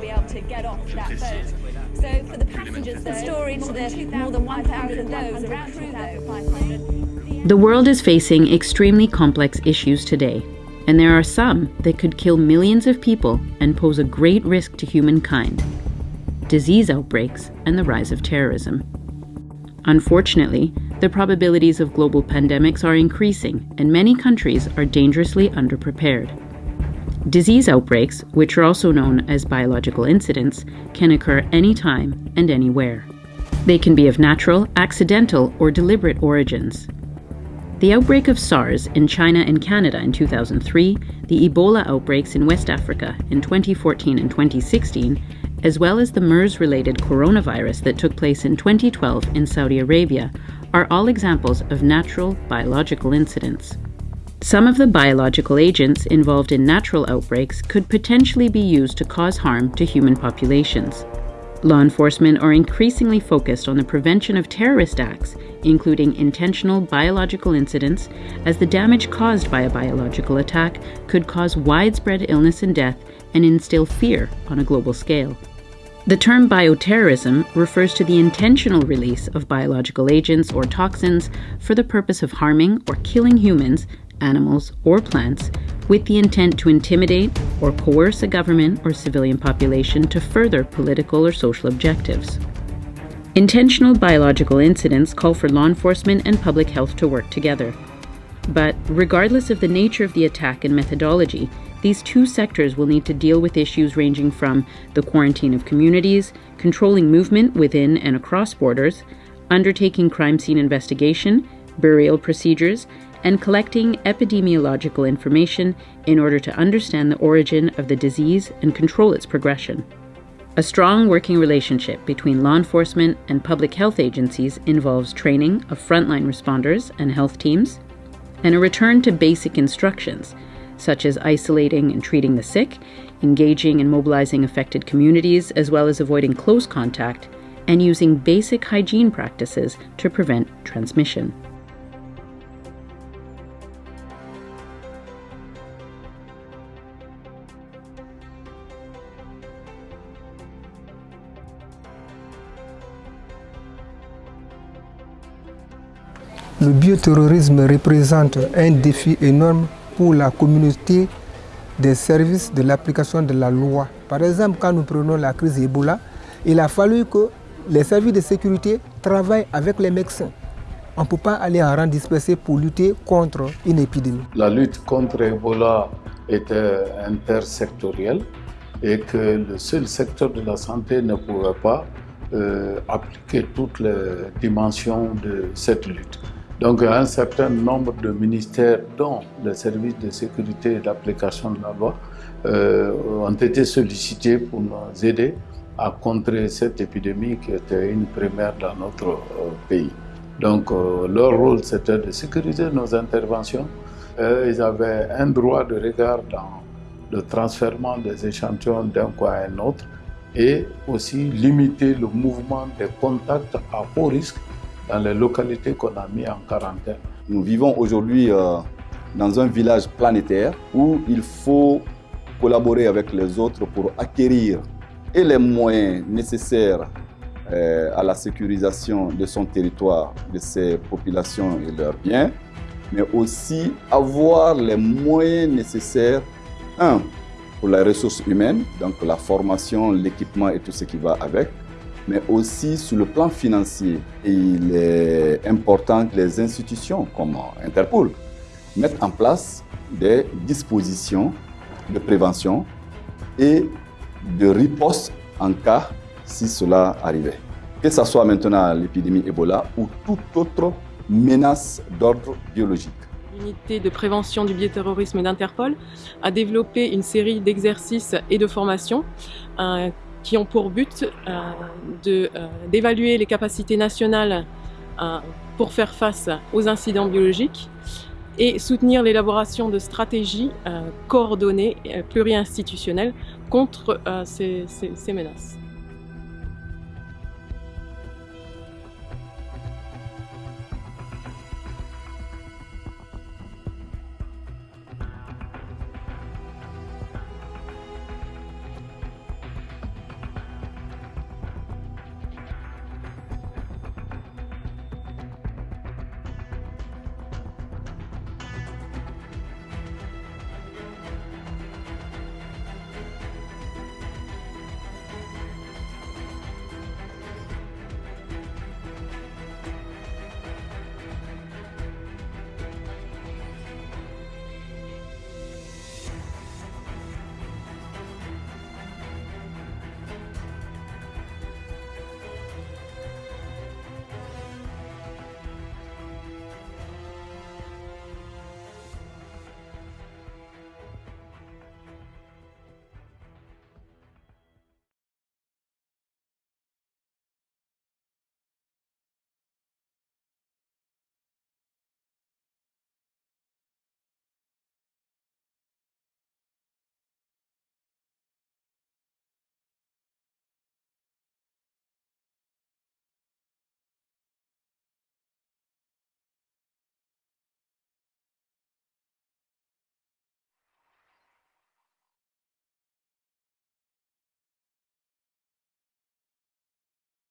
be able to get off that boat. So for the passengers, the story to the more than 1,000 those around 2,500. The world is facing extremely complex issues today, and there are some that could kill millions of people and pose a great risk to humankind disease outbreaks and the rise of terrorism. Unfortunately, the probabilities of global pandemics are increasing, and many countries are dangerously underprepared. Disease outbreaks, which are also known as biological incidents, can occur anytime and anywhere. They can be of natural, accidental, or deliberate origins. The outbreak of SARS in China and Canada in 2003, the Ebola outbreaks in West Africa in 2014 and 2016, as well as the MERS related coronavirus that took place in 2012 in Saudi Arabia, are all examples of natural biological incidents. Some of the biological agents involved in natural outbreaks could potentially be used to cause harm to human populations. Law enforcement are increasingly focused on the prevention of terrorist acts, including intentional biological incidents, as the damage caused by a biological attack could cause widespread illness and death and instill fear on a global scale. The term bioterrorism refers to the intentional release of biological agents or toxins for the purpose of harming or killing humans, animals, or plants with the intent to intimidate or coerce a government or civilian population to further political or social objectives. Intentional biological incidents call for law enforcement and public health to work together. But regardless of the nature of the attack and methodology, these two sectors will need to deal with issues ranging from the quarantine of communities, controlling movement within and across borders, undertaking crime scene investigation, burial procedures, and collecting epidemiological information in order to understand the origin of the disease and control its progression. A strong working relationship between law enforcement and public health agencies involves training of frontline responders and health teams, and a return to basic instructions such as isolating and treating the sick, engaging and mobilizing affected communities, as well as avoiding close contact, and using basic hygiene practices to prevent transmission. Le bioterrorisme représente un défi énorme pour la communauté des services de l'application de la loi. Par exemple, quand nous prenons la crise Ebola, il a fallu que les services de sécurité travaillent avec les médecins. On ne peut pas aller en rang dispersé pour lutter contre une épidémie. La lutte contre Ebola était intersectorielle et que le seul secteur de la santé ne pouvait pas euh, appliquer toutes les dimensions de cette lutte. Donc un certain nombre de ministères, dont le service de sécurité et d'application de la loi, euh, ont été sollicités pour nous aider à contrer cette épidémie qui était une première dans notre euh, pays. Donc euh, leur rôle c'était de sécuriser nos interventions. ils avaient un droit de regard dans le transfert des échantillons d'un coin à un autre et aussi limiter le mouvement des contacts à haut risque dans les localités qu'on a mis en quarantaine. Nous vivons aujourd'hui euh, dans un village planétaire où il faut collaborer avec les autres pour acquérir les moyens nécessaires euh, à la sécurisation de son territoire, de ses populations et leurs biens, mais aussi avoir les moyens nécessaires, un, pour les ressources humaines, donc la formation, l'équipement et tout ce qui va avec, mais aussi sur le plan financier. il est important que les institutions comme Interpol mettent en place des dispositions de prévention et de riposte en cas si cela arrivait. Que ce soit maintenant l'épidémie Ebola ou toute autre menace d'ordre biologique. L'unité de prévention du bioterrorisme d'Interpol a développé une série d'exercices et de formations qui ont pour but euh, euh, d'évaluer les capacités nationales euh, pour faire face aux incidents biologiques et soutenir l'élaboration de stratégies coordonnées, pluri-institutionnelles contre ces menaces.